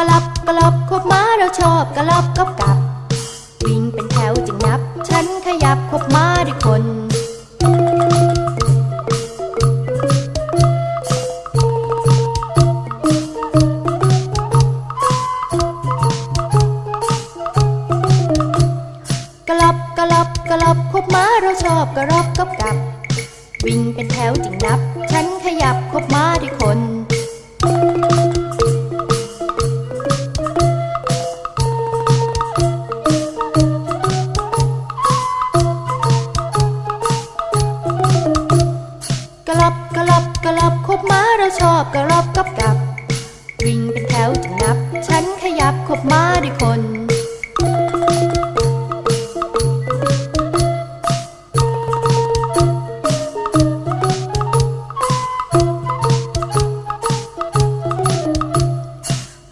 กลับกลับกลับคบม้าเราชอบกลับกับกับ วิ่งเป็นแถวจึงนับ ฉันขยับคบม้าด้วยคนกลับกลับกลับคบม้าเราชอบกระรอบกับกับ วิ่งเป็นแถวจึงนับ ฉันขยับคบม้าด้วยคน ลับคบม้าเราชอบกระรอบกับกับ วิ่งเป็นแถวจึงนับ ฉันขยับคบม้าด้วยคน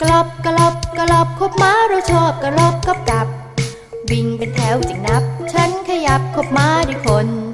กลับกลับกลับคบม้าเราชอบกระรอบกับกับ วิ่งเป็นแถวจึงนับ ฉันขยับคบม้าด้วยคน